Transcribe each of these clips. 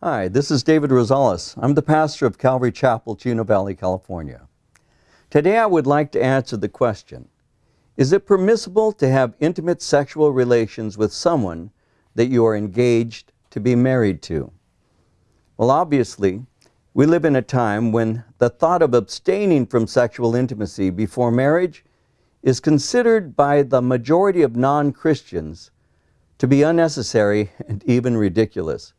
Hi, this is David Rosales. I'm the pastor of Calvary Chapel, Chino Valley, California. Today I would like to answer the question, is it permissible to have intimate sexual relations with someone that you are engaged to be married to? Well, obviously, we live in a time when the thought of abstaining from sexual intimacy before marriage is considered by the majority of non-Christians to be unnecessary and even ridiculous.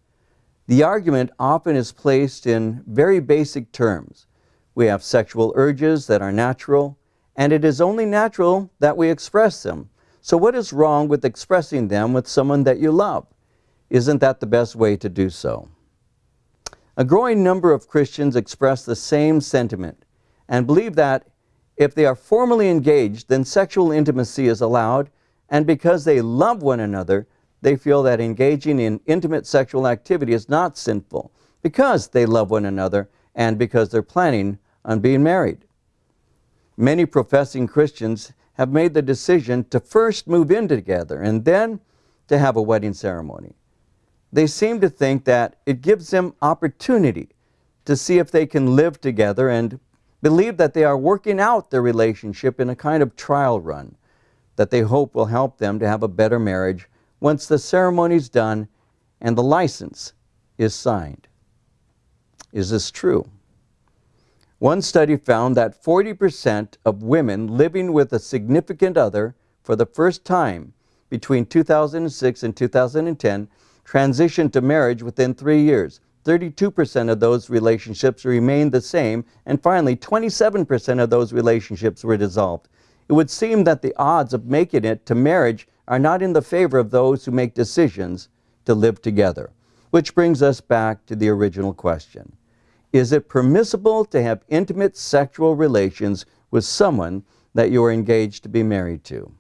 The argument often is placed in very basic terms. We have sexual urges that are natural, and it is only natural that we express them. So what is wrong with expressing them with someone that you love? Isn't that the best way to do so? A growing number of Christians express the same sentiment and believe that if they are formally engaged, then sexual intimacy is allowed, and because they love one another, they feel that engaging in intimate sexual activity is not sinful because they love one another and because they're planning on being married. Many professing Christians have made the decision to first move in together and then to have a wedding ceremony. They seem to think that it gives them opportunity to see if they can live together and believe that they are working out their relationship in a kind of trial run that they hope will help them to have a better marriage once the ceremony is done and the license is signed. Is this true? One study found that 40% of women living with a significant other for the first time between 2006 and 2010 transitioned to marriage within three years. 32% of those relationships remained the same, and finally 27% of those relationships were dissolved. It would seem that the odds of making it to marriage are not in the favor of those who make decisions to live together. Which brings us back to the original question. Is it permissible to have intimate sexual relations with someone that you are engaged to be married to?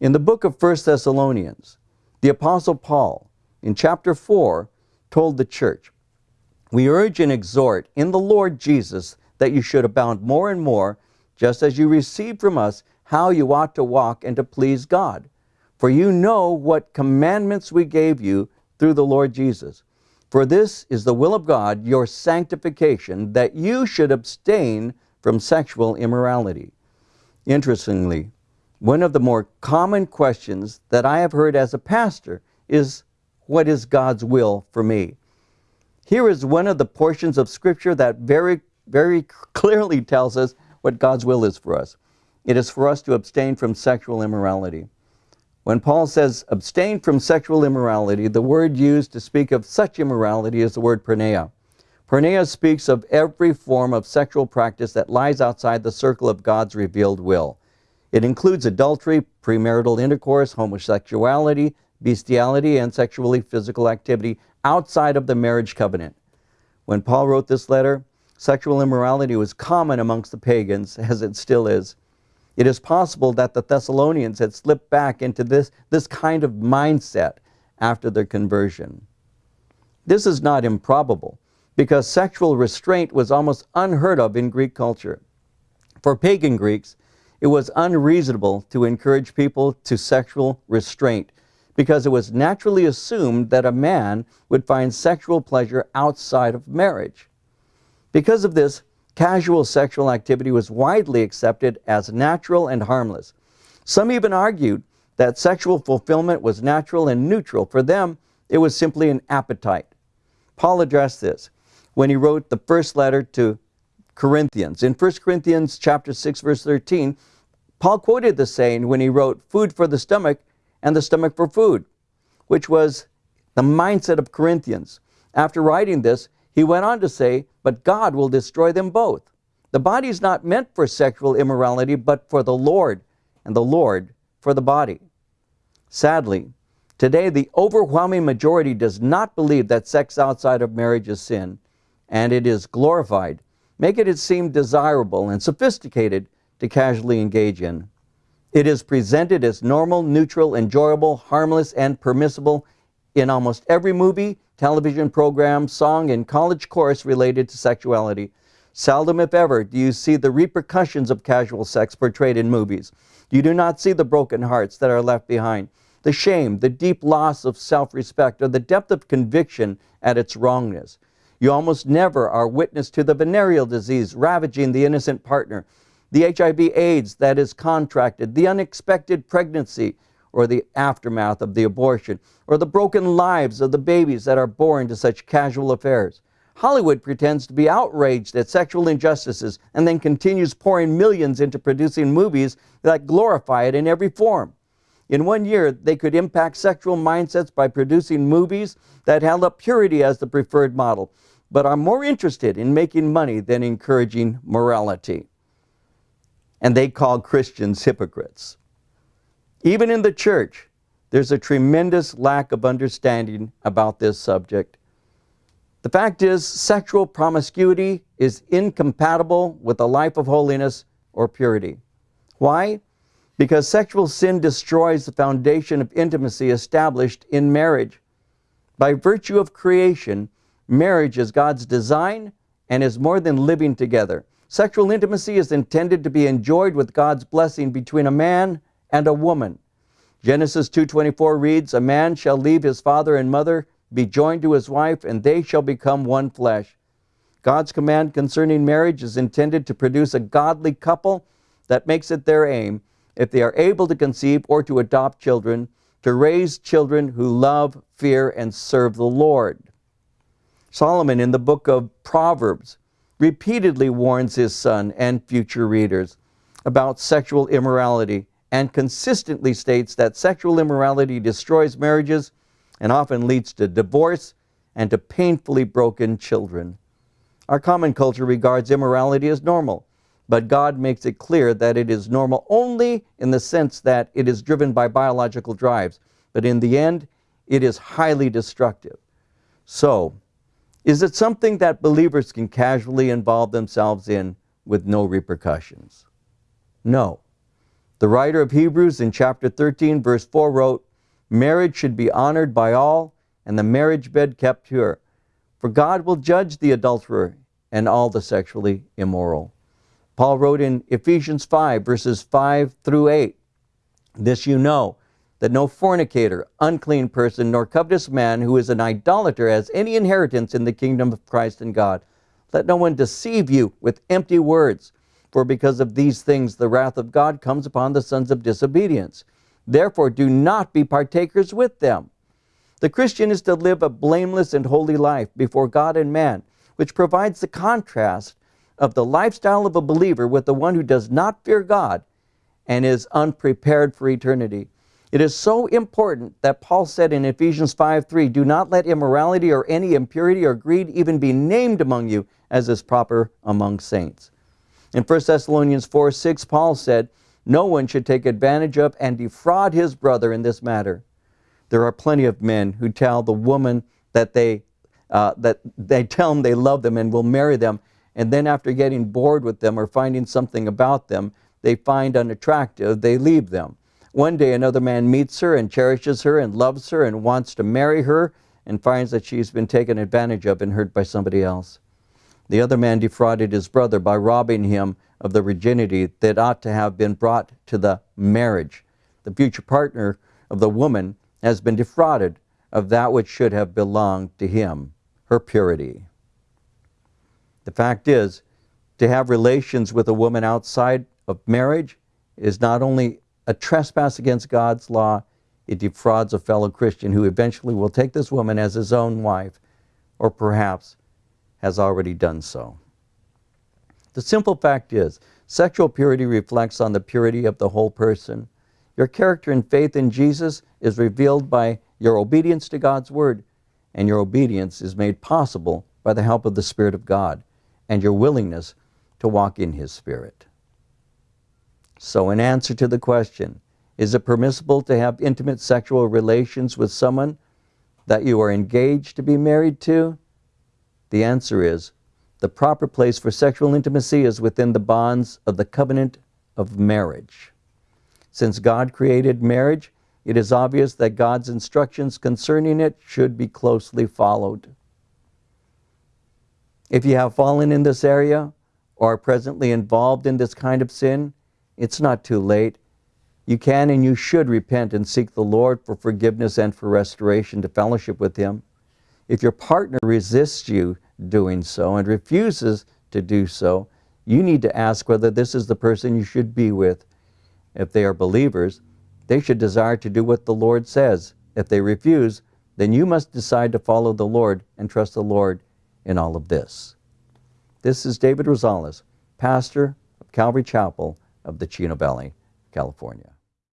In the book of 1 Thessalonians, the Apostle Paul, in chapter 4, told the church, We urge and exhort in the Lord Jesus that you should abound more and more, just as you received from us how you ought to walk and to please God. For you know what commandments we gave you through the Lord Jesus. For this is the will of God, your sanctification, that you should abstain from sexual immorality. Interestingly, one of the more common questions that I have heard as a pastor is, what is God's will for me? Here is one of the portions of Scripture that very, very clearly tells us what God's will is for us. It is for us to abstain from sexual immorality. When Paul says abstain from sexual immorality, the word used to speak of such immorality is the word porneia. Porneia speaks of every form of sexual practice that lies outside the circle of God's revealed will. It includes adultery, premarital intercourse, homosexuality, bestiality, and sexually physical activity outside of the marriage covenant. When Paul wrote this letter, sexual immorality was common amongst the pagans, as it still is. It is possible that the Thessalonians had slipped back into this, this kind of mindset after their conversion. This is not improbable because sexual restraint was almost unheard of in Greek culture. For pagan Greeks, it was unreasonable to encourage people to sexual restraint because it was naturally assumed that a man would find sexual pleasure outside of marriage. Because of this, casual sexual activity was widely accepted as natural and harmless. Some even argued that sexual fulfillment was natural and neutral. For them, it was simply an appetite. Paul addressed this when he wrote the first letter to Corinthians. In 1 Corinthians chapter 6 verse 13, Paul quoted the saying when he wrote, food for the stomach and the stomach for food, which was the mindset of Corinthians. After writing this, he went on to say, but God will destroy them both. The body is not meant for sexual immorality, but for the Lord, and the Lord for the body. Sadly, today the overwhelming majority does not believe that sex outside of marriage is sin, and it is glorified, making it seem desirable and sophisticated to casually engage in. It is presented as normal, neutral, enjoyable, harmless, and permissible in almost every movie, television program, song, and college course related to sexuality. Seldom, if ever, do you see the repercussions of casual sex portrayed in movies. You do not see the broken hearts that are left behind. the shame, the deep loss of self respect, or the depth of conviction at its wrongness. You almost never are witness to the venereal disease ravaging the innocent partner, the HIV AIDS that is contracted, the unexpected pregnancy or the aftermath of the abortion, or the broken lives of the babies that are born to such casual affairs. Hollywood pretends to be outraged at sexual injustices and then continues pouring millions into producing movies that glorify it in every form. In one year, they could impact sexual mindsets by producing movies that held up purity as the preferred model, but are more interested in making money than encouraging morality. And they call Christians hypocrites. Even in the church, there's a tremendous lack of understanding about this subject. The fact is, sexual promiscuity is incompatible with a life of holiness or purity. Why? Because sexual sin destroys the foundation of intimacy established in marriage. By virtue of creation, marriage is God's design and is more than living together. Sexual intimacy is intended to be enjoyed with God's blessing between a man and a woman. Genesis 2:24 reads, "A man shall leave his father and mother, be joined to his wife, and they shall become one flesh." God's command concerning marriage is intended to produce a godly couple that makes it their aim, if they are able to conceive or to adopt children, to raise children who love, fear, and serve the Lord. Solomon in the book of Proverbs repeatedly warns his son and future readers about sexual immorality and consistently states that sexual immorality destroys marriages and often leads to divorce and to painfully broken children. Our common culture regards immorality as normal, but God makes it clear that it is normal only in the sense that it is driven by biological drives, but in the end, it is highly destructive. So, is it something that believers can casually involve themselves in with no repercussions? No. The writer of Hebrews in chapter 13, verse 4 wrote, Marriage should be honored by all, and the marriage bed kept pure. For God will judge the adulterer and all the sexually immoral. Paul wrote in Ephesians 5, verses 5 through 8, This you know, that no fornicator, unclean person, nor covetous man who is an idolater has any inheritance in the kingdom of Christ and God. Let no one deceive you with empty words, for because of these things the wrath of God comes upon the sons of disobedience. Therefore do not be partakers with them. The Christian is to live a blameless and holy life before God and man, which provides the contrast of the lifestyle of a believer with the one who does not fear God and is unprepared for eternity. It is so important that Paul said in Ephesians 5 3, Do not let immorality or any impurity or greed even be named among you, as is proper among saints. In 1 Thessalonians 4 6, Paul said, No one should take advantage of and defraud his brother in this matter. There are plenty of men who tell the woman that they, uh, that they tell them they love them and will marry them, and then after getting bored with them or finding something about them they find unattractive, they leave them. One day another man meets her and cherishes her and loves her and wants to marry her and finds that she's been taken advantage of and hurt by somebody else. The other man defrauded his brother by robbing him of the virginity that ought to have been brought to the marriage. The future partner of the woman has been defrauded of that which should have belonged to him, her purity. The fact is, to have relations with a woman outside of marriage is not only a trespass against God's law, it defrauds a fellow Christian who eventually will take this woman as his own wife, or perhaps has already done so. The simple fact is, sexual purity reflects on the purity of the whole person. Your character and faith in Jesus is revealed by your obedience to God's Word, and your obedience is made possible by the help of the Spirit of God and your willingness to walk in His Spirit. So, in answer to the question, is it permissible to have intimate sexual relations with someone that you are engaged to be married to? The answer is the proper place for sexual intimacy is within the bonds of the covenant of marriage. Since God created marriage, it is obvious that God's instructions concerning it should be closely followed. If you have fallen in this area or are presently involved in this kind of sin, it's not too late. You can and you should repent and seek the Lord for forgiveness and for restoration to fellowship with Him. If your partner resists you doing so and refuses to do so, you need to ask whether this is the person you should be with. If they are believers, they should desire to do what the Lord says. If they refuse, then you must decide to follow the Lord and trust the Lord in all of this. This is David Rosales, pastor of Calvary Chapel of the Chino Valley, California.